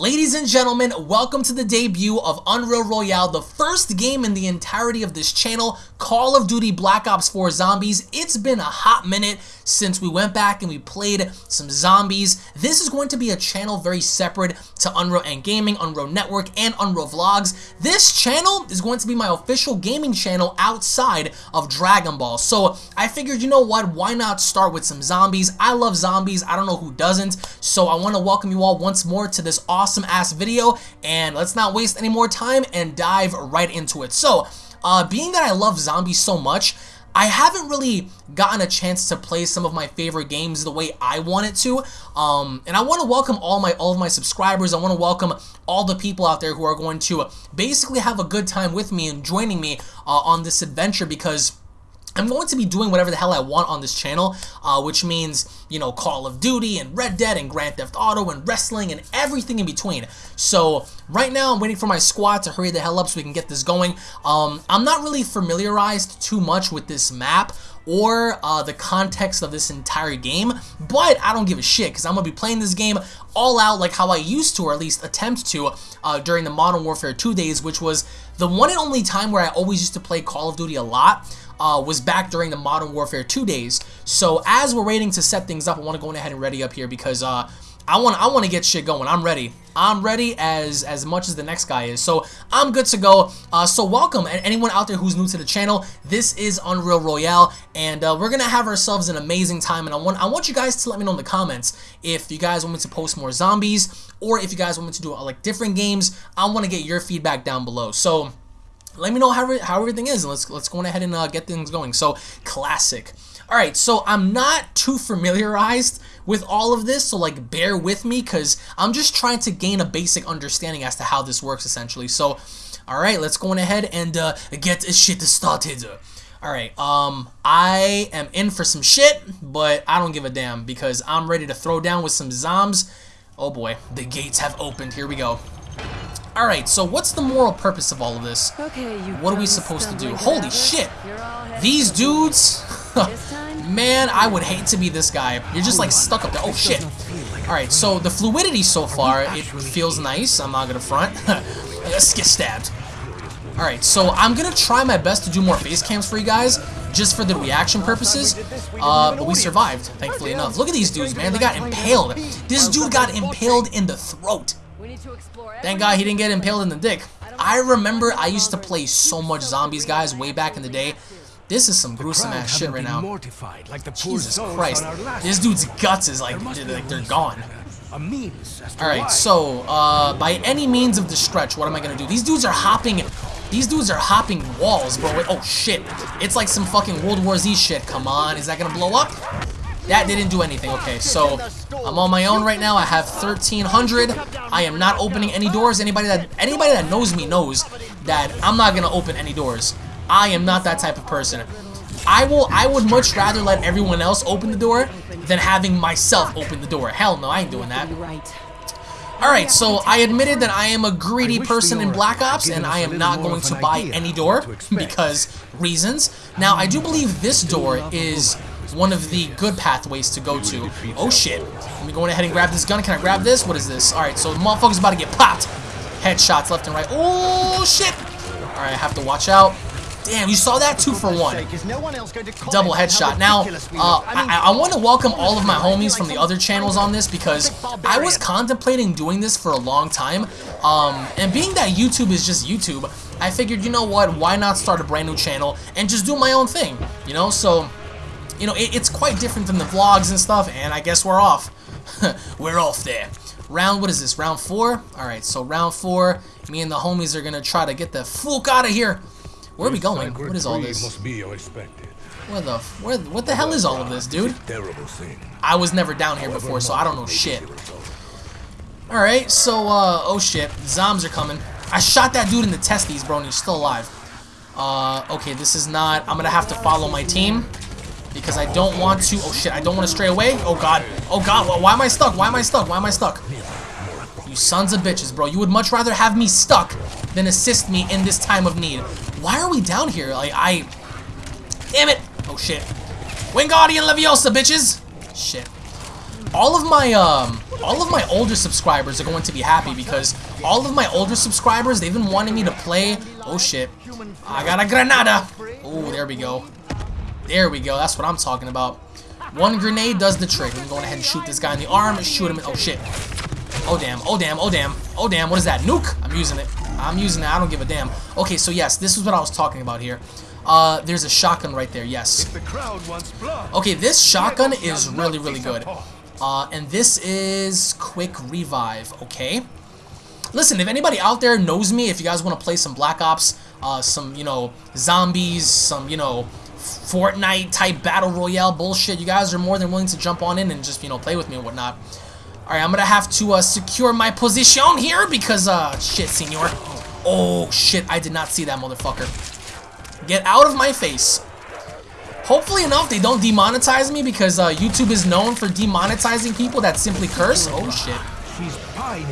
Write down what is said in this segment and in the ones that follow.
Ladies and gentlemen, welcome to the debut of Unreal Royale, the first game in the entirety of this channel, Call of Duty Black Ops 4 Zombies. It's been a hot minute since we went back and we played some zombies. This is going to be a channel very separate to Unreal and Gaming, Unreal Network, and Unreal Vlogs. This channel is going to be my official gaming channel outside of Dragon Ball. So I figured, you know what, why not start with some zombies? I love zombies, I don't know who doesn't, so I want to welcome you all once more to this awesome awesome ass video and let's not waste any more time and dive right into it. So, uh, being that I love zombies so much, I haven't really gotten a chance to play some of my favorite games the way I wanted to, um, and I want to welcome all my all of my subscribers. I want to welcome all the people out there who are going to basically have a good time with me and joining me uh, on this adventure because I'm going to be doing whatever the hell I want on this channel, uh, which means, you know, Call of Duty and Red Dead and Grand Theft Auto and wrestling and everything in between. So right now I'm waiting for my squad to hurry the hell up so we can get this going. Um, I'm not really familiarized too much with this map or uh, the context of this entire game, but I don't give a shit because I'm going to be playing this game all out like how I used to, or at least attempt to, uh, during the Modern Warfare 2 days, which was the one and only time where I always used to play Call of Duty a lot uh, was back during the Modern Warfare 2 days. So as we're waiting to set things up, I want to go ahead and ready up here because uh, I want I want to get shit going. I'm ready. I'm ready as as much as the next guy is. So I'm good to go. Uh, so welcome and anyone out there who's new to the channel. This is Unreal Royale, and uh, we're gonna have ourselves an amazing time. And I want I want you guys to let me know in the comments if you guys want me to post more zombies or if you guys want me to do uh, like different games. I want to get your feedback down below. So let me know how, how everything is. And let's let's go ahead and uh, get things going. So classic. All right so I'm not too familiarized with all of this so like bear with me because I'm just trying to gain a basic understanding as to how this works essentially. So all right let's go on ahead and uh, get this shit started. All right um I am in for some shit but I don't give a damn because I'm ready to throw down with some zombs. Oh boy the gates have opened. Here we go Alright, so what's the moral purpose of all of this? Okay, what are we supposed to do? Holy shit! These dudes... Man, I would hate to be this guy. You're just like stuck up there. Oh shit. Alright, so the fluidity so far, it feels nice. I'm not gonna front. Let's get stabbed. Alright, so I'm gonna try my best to do more face cams for you guys, just for the reaction purposes, uh, but we survived, thankfully enough. Look at these dudes, man. They got impaled. This dude got impaled in the throat. Thank God he didn't get impaled in the dick. I remember I used to play so much zombies, guys, way back in the day. This is some gruesome ass shit right now. Mortified, like the Jesus Christ. This dude's guts is like, like they're gone. Alright, so, uh, by any means of the stretch, what am I gonna do? These dudes are hopping, these dudes are hopping walls, bro. Oh, shit. It's like some fucking World War Z shit. Come on, is that gonna blow up? That didn't do anything. Okay, so I'm on my own right now. I have 1,300. I am not opening any doors. Anybody that anybody that knows me knows that I'm not gonna open any doors. I am not that type of person. I will. I would much rather let everyone else open the door than having myself open the door. Hell no, I ain't doing that. Alright, so I admitted that I am a greedy person in Black Ops, and I am not going to buy any door, because reasons. Now, I do believe this door is one of the good pathways to go to. Oh shit. Let me go ahead and grab this gun. Can I grab this? What is this? Alright, so the motherfucker's about to get popped. Headshots left and right. Oh shit. Alright, I have to watch out. Damn, you saw that? Two for one. Double headshot. Now, uh, I, I want to welcome all of my homies from the other channels on this because I was contemplating doing this for a long time. Um, and being that YouTube is just YouTube, I figured, you know what, why not start a brand new channel and just do my own thing, you know? So, you know, it, it's quite different than the vlogs and stuff, and I guess we're off. we're off there. Round, what is this, round four? Alright, so round four, me and the homies are gonna try to get the fuck out of here. Where are we going? What is all this? Where the, where, what the hell is all of this, dude? Terrible thing. I was never down here before, so I don't know shit. Alright, so, uh, oh shit, zombs are coming. I shot that dude in the testes, bro, and he's still alive. Uh, okay, this is not, I'm gonna have to follow my team because I don't want to. Oh shit, I don't want to stray away. Oh god. Oh god, why am I stuck? Why am I stuck? Why am I stuck? You sons of bitches, bro. You would much rather have me stuck than assist me in this time of need. Why are we down here? Like, I... Damn it! Oh shit. Wingardium Leviosa, bitches! Shit. All of my, um... all of my older subscribers are going to be happy because all of my older subscribers, they've been wanting me to play. Oh shit. I got a granada. Oh, there we go. There we go. That's what I'm talking about. One grenade does the trick. I'm going ahead and shoot this guy in the arm. Shoot him. In, oh shit. Oh damn. Oh damn. Oh damn. Oh damn. What is that? Nuke? I'm using it. I'm using it. I don't give a damn. Okay, so yes, this is what I was talking about here. Uh, there's a shotgun right there, yes. Okay, this shotgun is really, really good. Uh, and this is quick revive, okay? Listen, if anybody out there knows me, if you guys want to play some Black Ops, uh, some, you know, zombies, some, you know, Fortnite type battle royale bullshit, you guys are more than willing to jump on in and just, you know, play with me and whatnot. Alright, I'm gonna have to uh, secure my position here because, uh, shit, senor. Oh, shit, I did not see that motherfucker. Get out of my face. Hopefully enough, they don't demonetize me because uh, YouTube is known for demonetizing people that simply curse. Oh, shit.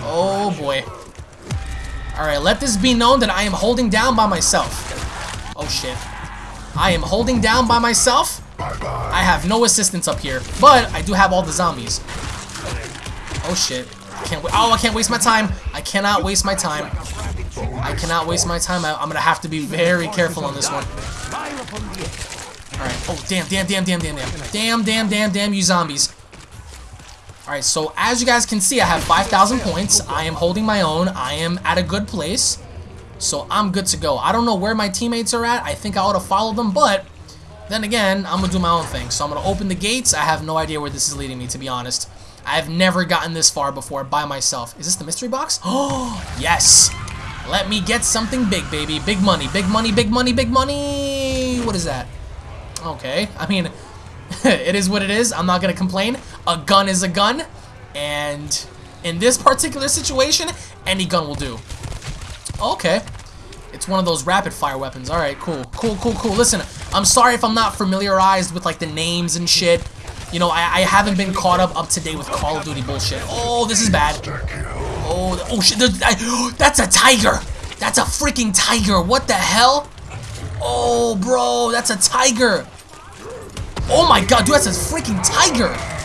Oh, boy. Alright, let this be known that I am holding down by myself. Oh, shit. I am holding down by myself. I have no assistance up here, but I do have all the zombies. Oh, shit. I can't wait. oh, I can't waste my time. I cannot waste my time. I cannot waste my time. I, am gonna have to be very careful on this one. Alright. Oh, damn, damn, damn, damn, damn, damn. Damn, damn, damn, damn, you zombies. Alright, so as you guys can see, I have 5,000 points. I am holding my own. I am at a good place. So I'm good to go. I don't know where my teammates are at. I think I ought to follow them, but then again, I'm going to do my own thing. So I'm going to open the gates. I have no idea where this is leading me, to be honest. I've never gotten this far before by myself. Is this the mystery box? Oh, yes. Let me get something big, baby. Big money, big money, big money, big money. What is that? Okay. I mean, it is what it is. I'm not going to complain. A gun is a gun. And in this particular situation, any gun will do. Okay. It's one of those rapid fire weapons. Alright, cool. Cool, cool, cool. Listen, I'm sorry if I'm not familiarized with like the names and shit. You know, I, I haven't been caught up up to date with Call of Duty bullshit. Oh, this is bad. Oh, oh shit, that's a tiger! That's a freaking tiger, what the hell? Oh, bro, that's a tiger! Oh my god, dude, that's a freaking tiger!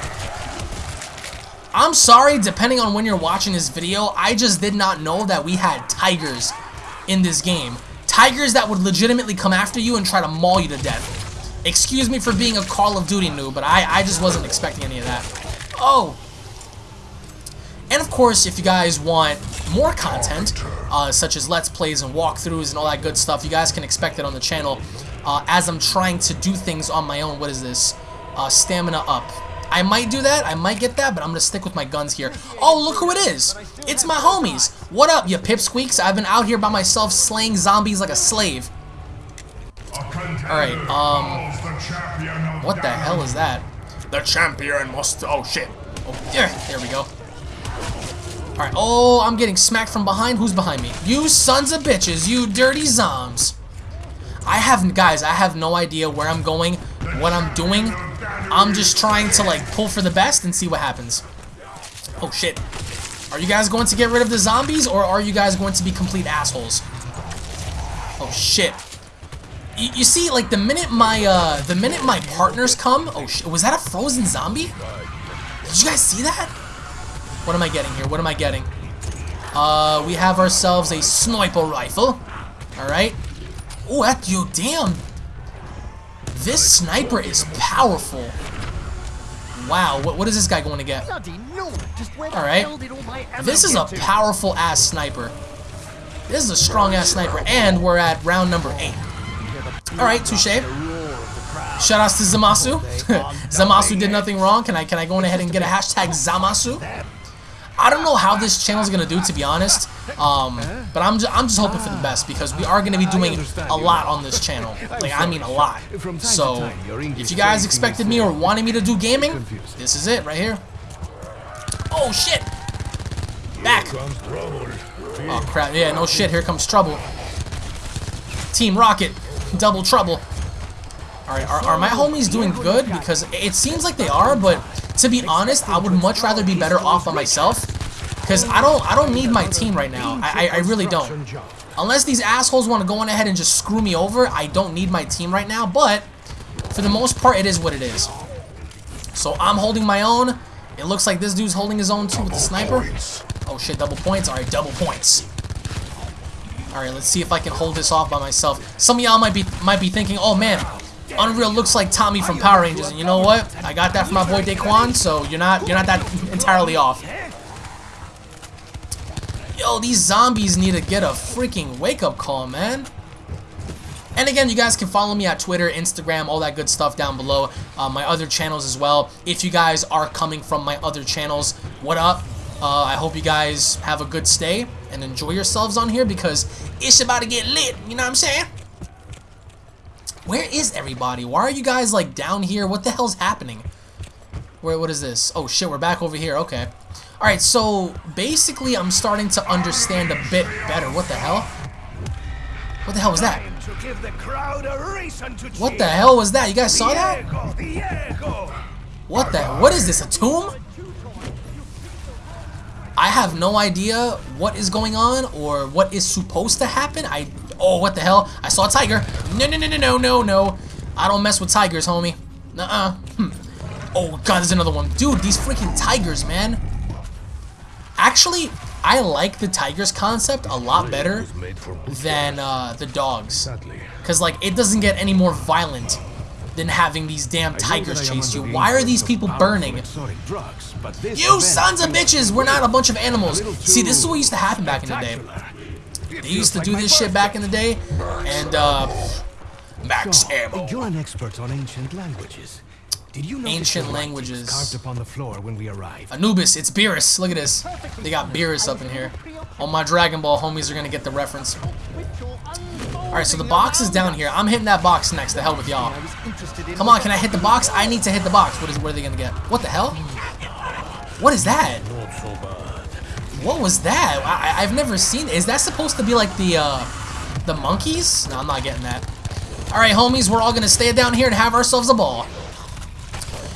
I'm sorry, depending on when you're watching this video, I just did not know that we had tigers in this game. Tigers that would legitimately come after you and try to maul you to death. Excuse me for being a Call of Duty noob, but I, I just wasn't expecting any of that. Oh! And of course, if you guys want more content, uh, such as Let's Plays and walkthroughs and all that good stuff, you guys can expect it on the channel uh, as I'm trying to do things on my own. What is this? Uh, stamina up. I might do that, I might get that, but I'm going to stick with my guns here. Oh, look who it is! It's my homies! What up, you pipsqueaks? I've been out here by myself slaying zombies like a slave. Alright, um... What the hell is that? The champion must... Oh, shit. Oh, yeah, there we go. Alright, oh, I'm getting smacked from behind. Who's behind me? You sons of bitches, you dirty zoms. I have, guys, I have no idea where I'm going, what I'm doing. I'm just trying to, like, pull for the best and see what happens. Oh, shit. Are you guys going to get rid of the zombies, or are you guys going to be complete assholes? Oh, shit. You, you see, like, the minute my, uh, the minute my partners come... Oh, shit. Was that a frozen zombie? Did you guys see that? What am I getting here? What am I getting? Uh, we have ourselves a sniper rifle. Alright. Oh, that, yo, damn. This sniper is powerful. Wow, what, what is this guy going to get? Alright. This is a powerful ass sniper. This is a strong ass sniper, and we're at round number 8. Alright, touche. Shoutouts to Zamasu. Zamasu did nothing wrong. Can I can I go ahead and get a hashtag Zamasu? I don't know how this channel is gonna do, to be honest. Um, but I'm just, I'm just hoping for the best because we are gonna be doing a lot on this channel. Like I mean a lot. So if you guys expected me or wanted me to do gaming, this is it right here. Oh shit! Back. Oh crap! Yeah, no shit. Here comes trouble. Team Rocket, double trouble. Alright, are, are my homies doing good? Because it seems like they are, but to be honest, I would much rather be better off by myself. Because I don't I don't need my team right now. I, I, I really don't. Unless these assholes want to go on ahead and just screw me over, I don't need my team right now. But for the most part, it is what it is. So I'm holding my own. It looks like this dude's holding his own too with the sniper. Oh shit, double points. Alright, double points. Alright, let's see if I can hold this off by myself. Some of y'all might be might be thinking, oh man, Unreal looks like Tommy from Power Rangers, and you know what? I got that from my boy Daquan, so you're not you're not that entirely off. Yo, these zombies need to get a freaking wake-up call, man. And again, you guys can follow me at Twitter, Instagram, all that good stuff down below. Uh, my other channels as well. If you guys are coming from my other channels, what up? Uh, I hope you guys have a good stay and enjoy yourselves on here because it's about to get lit. You know what I'm saying? Where is everybody? Why are you guys like down here? What the hell's happening? Where? What is this? Oh shit, we're back over here. Okay. All right. So basically, I'm starting to understand a bit better. What the hell? What the hell was that? What the hell was that? You guys saw that? What the? What is this? A tomb? I have no idea what is going on or what is supposed to happen. I oh what the hell? I saw a tiger. No no no no no no no. I don't mess with tigers, homie. Nuh-uh. Hmm. Oh god, there's another one. Dude, these freaking tigers, man. Actually, I like the tigers concept a lot better than uh, the dogs. Because, like, it doesn't get any more violent than having these damn tigers chase you. Why are these people burning? You sons of bitches! We're not a bunch of animals. See, this is what used to happen back in the day. They used to do this shit back in the day, and, uh, max ammo. You're an expert on ancient languages. Did you know ancient languages carved upon the floor when we arrived? Anubis, it's Beerus. Look at this. They got Beerus up in here. All my Dragon Ball homies are gonna get the reference. Alright, so the box is down here. I'm hitting that box next. The hell with y'all. Come on, can I hit the box? I need to hit the box. What is where are they gonna get? What the hell? What is that? What was that? I, have never seen. Is that supposed to be like the uh, the monkeys? No, I'm not getting that. All right, homies, we're all gonna stay down here and have ourselves a ball.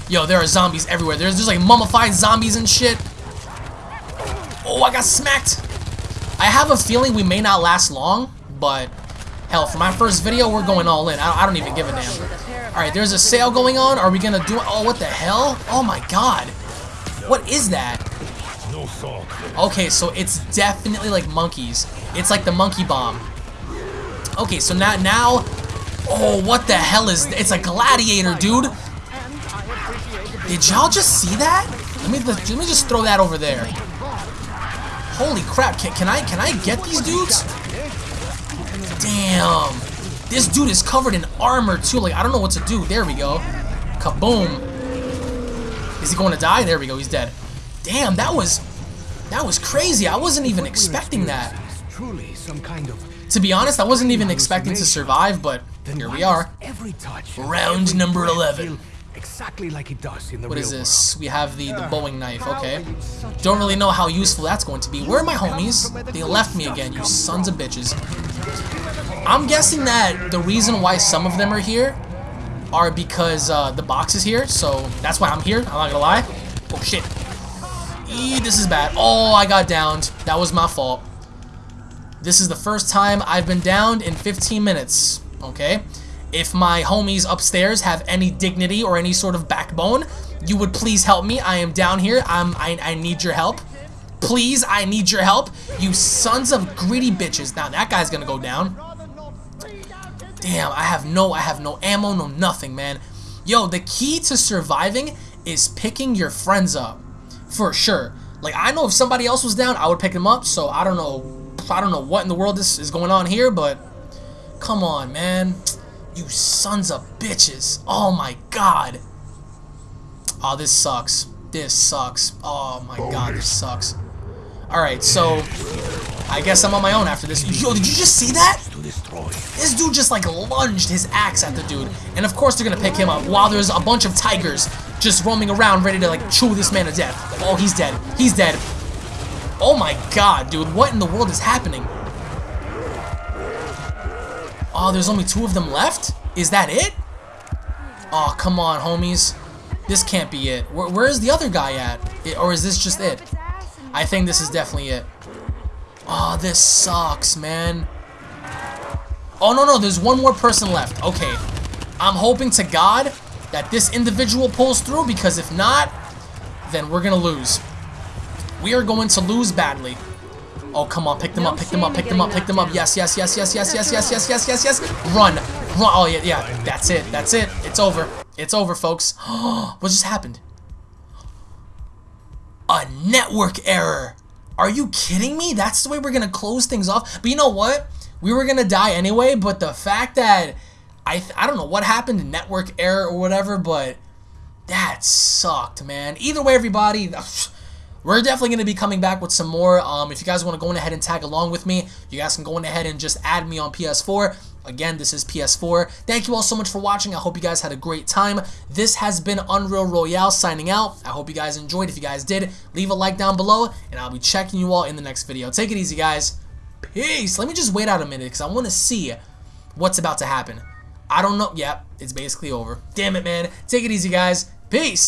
Yo, there are zombies everywhere. There's just like mummified zombies and shit. Oh, I got smacked. I have a feeling we may not last long, but hell, for my first video, we're going all in. I, I don't even give a damn. All right, there's a sale going on. Are we gonna do? it? Oh, what the hell? Oh my god. What is that? Okay, so it's definitely like monkeys. It's like the monkey bomb. Okay, so now, now, oh, what the hell is, it's a gladiator, dude. Did y'all just see that? Let me let me just throw that over there. Holy crap! Can, can I can I get these dudes? Damn! This dude is covered in armor too. Like I don't know what to do. There we go. Kaboom! Is he going to die? There we go. He's dead. Damn! That was that was crazy. I wasn't even expecting that. Truly some kind of to be honest, I wasn't even expecting to survive, but here we are. Round number 11 exactly like it does in the What is this? World. We have the, the Bowie knife, okay. Don't really know how useful that's going to be. Where are my homies? They left me again, you sons of bitches. I'm guessing that the reason why some of them are here are because uh, the box is here, so that's why I'm here, I'm not gonna lie. Oh shit. Eee, this is bad. Oh, I got downed. That was my fault. This is the first time I've been downed in 15 minutes, okay? If my homies upstairs have any dignity or any sort of backbone, you would please help me. I am down here. I'm, I, I need your help. Please, I need your help. You sons of greedy bitches. Now, that guy's gonna go down. Damn, I have no, I have no ammo, no nothing, man. Yo, the key to surviving is picking your friends up. For sure. Like, I know if somebody else was down, I would pick them up, so I don't know, I don't know what in the world this is going on here, but come on, man. You sons of bitches. Oh my god. Oh, this sucks. This sucks. Oh my god, this sucks. Alright, so I guess I'm on my own after this. Yo, did you just see that? This dude just like lunged his axe at the dude. And of course they're gonna pick him up while there's a bunch of tigers just roaming around ready to like chew this man to death. Oh, he's dead. He's dead. Oh my god, dude. What in the world is happening? Oh, there's only two of them left? Is that it? Oh, come on, homies. This can't be it. Where, where is the other guy at? It, or is this just it? I think this is definitely it. Oh, this sucks, man. Oh, no, no, there's one more person left. Okay. I'm hoping to God that this individual pulls through because if not, then we're gonna lose. We are going to lose badly. Oh, come on, pick them up, pick them up, pick them up, pick them up. Yes, yes, yes, yes, yes, yes, yes, yes, yes, yes, yes. Run, run. Oh, yeah, yeah. That's it. That's it. It's over. It's over, folks. what just happened? A network error. Are you kidding me? That's the way we're gonna close things off. But you know what? We were gonna die anyway. But the fact that I I don't know what happened, network error or whatever, but that sucked, man. Either way, everybody. We're definitely going to be coming back with some more. Um, if you guys want to go ahead and tag along with me, you guys can go ahead and just add me on PS4. Again, this is PS4. Thank you all so much for watching. I hope you guys had a great time. This has been Unreal Royale signing out. I hope you guys enjoyed. If you guys did, leave a like down below, and I'll be checking you all in the next video. Take it easy, guys. Peace. Let me just wait out a minute because I want to see what's about to happen. I don't know. Yep, it's basically over. Damn it, man. Take it easy, guys. Peace.